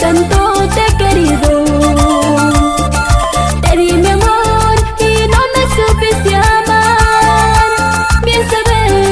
tanto